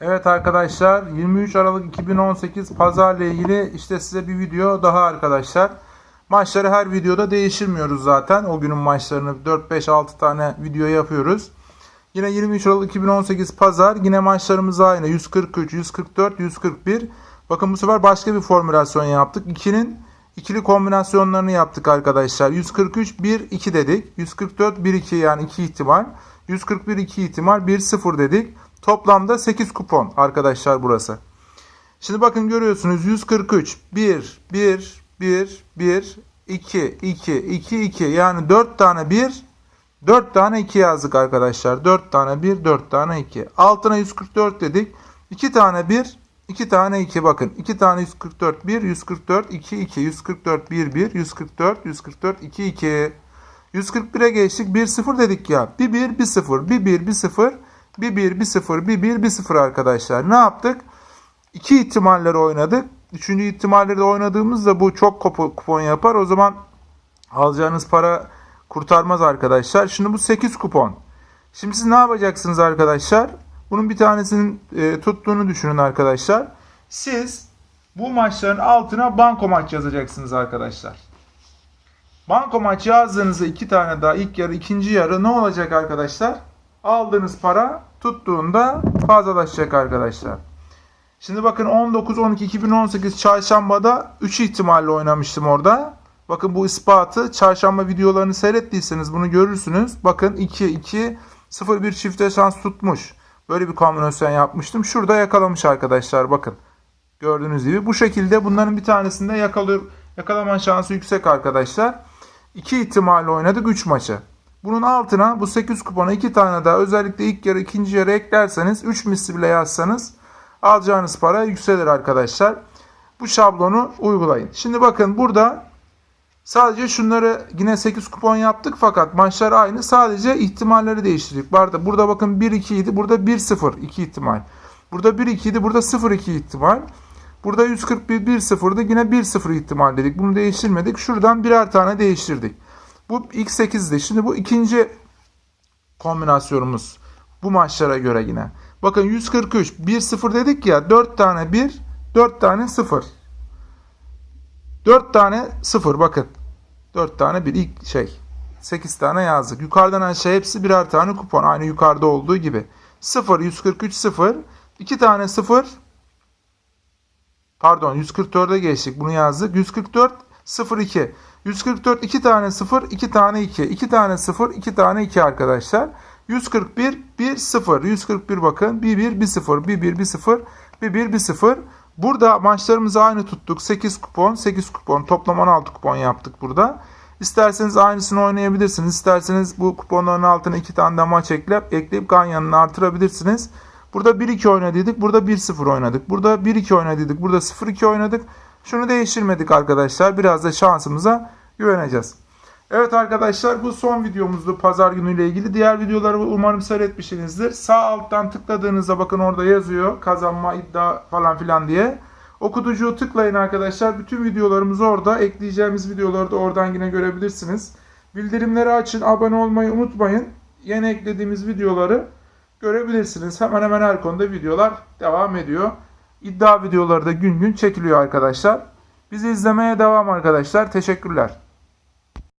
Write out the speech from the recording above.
Evet arkadaşlar 23 Aralık 2018 pazarla ilgili işte size bir video daha arkadaşlar. Maçları her videoda değiştirmiyoruz zaten. O günün maçlarını 4-5-6 tane video yapıyoruz. Yine 23 Aralık 2018 pazar yine maçlarımız aynı 143, 144, 141. Bakın bu sefer başka bir formülasyon yaptık. 2'nin ikili kombinasyonlarını yaptık arkadaşlar. 143 1 2 dedik. 144 1 2 yani 2 ihtimal. 141 2 ihtimal 1 0 dedik. Toplamda 8 kupon arkadaşlar burası. Şimdi bakın görüyorsunuz 143 1 1 1 1 2 2 2 2 yani 4 tane 1 4 tane 2 yazdık arkadaşlar. 4 tane 1 4 tane 2. Altına 144 dedik. 2 tane 1 2 tane 2 bakın. 2 tane 144 1 144 2 2 144 1 1 144 144 2 2 141'e geçtik. 1 0 dedik ya. Bir 1 bir 0 bir 1 bir 0 bir 1 bir 0 bir 1 bir 0 arkadaşlar. Ne yaptık? İki ihtimalleri oynadık. Üçüncü ihtimalleri de oynadığımızda bu çok kupo- kupon yapar. O zaman alacağınız para kurtarmaz arkadaşlar. Şimdi bu 8 kupon. Şimdi siz ne yapacaksınız arkadaşlar? Bunun bir tanesinin e, tuttuğunu düşünün arkadaşlar. Siz bu maçların altına banko maç yazacaksınız arkadaşlar. Banko maç yazdığınızda iki tane daha ilk yarı ikinci yarı ne olacak arkadaşlar? Aldığınız para tuttuğunda fazlalaşacak arkadaşlar. Şimdi bakın 19-12-2018 çarşambada 3 ihtimalle oynamıştım orada. Bakın bu ispatı çarşamba videolarını seyrettiyseniz bunu görürsünüz. Bakın 2-2 0-1 çifte şans tutmuş. Böyle bir kombinasyon yapmıştım. Şurada yakalamış arkadaşlar bakın. Gördüğünüz gibi bu şekilde bunların bir tanesinde yakalıyor, yakalama şansı yüksek arkadaşlar. 2 ihtimalle oynadık 3 maçı. Bunun altına bu 8 kupona 2 tane daha özellikle ilk yarı ikinci yarı eklerseniz 3 misli bile yazsanız alacağınız para yükselir arkadaşlar. Bu şablonu uygulayın. Şimdi bakın burada sadece şunları yine 8 kupon yaptık fakat maçlar aynı. Sadece ihtimalleri değiştirdik. Burada, burada bakın 1-2 idi. Burada 1-0 2 ihtimal. Burada 1-2 idi. Burada 0-2 ihtimal. Burada 141 1-0'dı. Yine 1-0 ihtimal dedik. Bunu değiştirmedik. Şuradan birer tane değiştirdik. Bu ilk 8'di. Şimdi bu ikinci kombinasyonumuz. Bu maçlara göre yine. Bakın 143 1-0 dedik ya 4 tane 1 4 tane 0. 4 tane 0 bakın. 4 tane bir ilk şey. 8 tane yazdık. Yukarıdan aşağı hepsi birer tane kupon. Aynı yukarıda olduğu gibi. 0 143 0 2 tane 0 Pardon 144'e geçtik. Bunu yazdık. 144 02 144 2 tane 0 2 tane 2 2 tane 0 2 tane 2 arkadaşlar. 141 1 0 141 bakın 1 1 1 0 1 1 1 0 1 1 1 0 Burada maçlarımızı aynı tuttuk. 8 kupon 8 kupon toplam 16 kupon yaptık burada. İsterseniz aynısını oynayabilirsiniz. İsterseniz bu kuponların altına 2 tane de maç ekleyip, ekleyip ganyanını artırabilirsiniz. Burada 1-2 oynadıydık. Burada 1-0 oynadık. Burada 1-2 oynadıydık. Burada 0-2 oynadık. Şunu değiştirmedik arkadaşlar. Biraz da şansımıza güveneceğiz. Evet arkadaşlar bu son videomuzdu pazar günüyle ilgili. Diğer videoları umarım seyretmişsinizdir. Sağ alttan tıkladığınızda bakın orada yazıyor. Kazanma, iddia falan filan diye. Okutucuğu tıklayın arkadaşlar. Bütün videolarımız orada. Ekleyeceğimiz videoları da oradan yine görebilirsiniz. Bildirimleri açın. Abone olmayı unutmayın. Yeni eklediğimiz videoları görebilirsiniz. Hemen hemen her konuda videolar devam ediyor. İddia videoları da gün gün çekiliyor arkadaşlar. Bizi izlemeye devam arkadaşlar. Teşekkürler.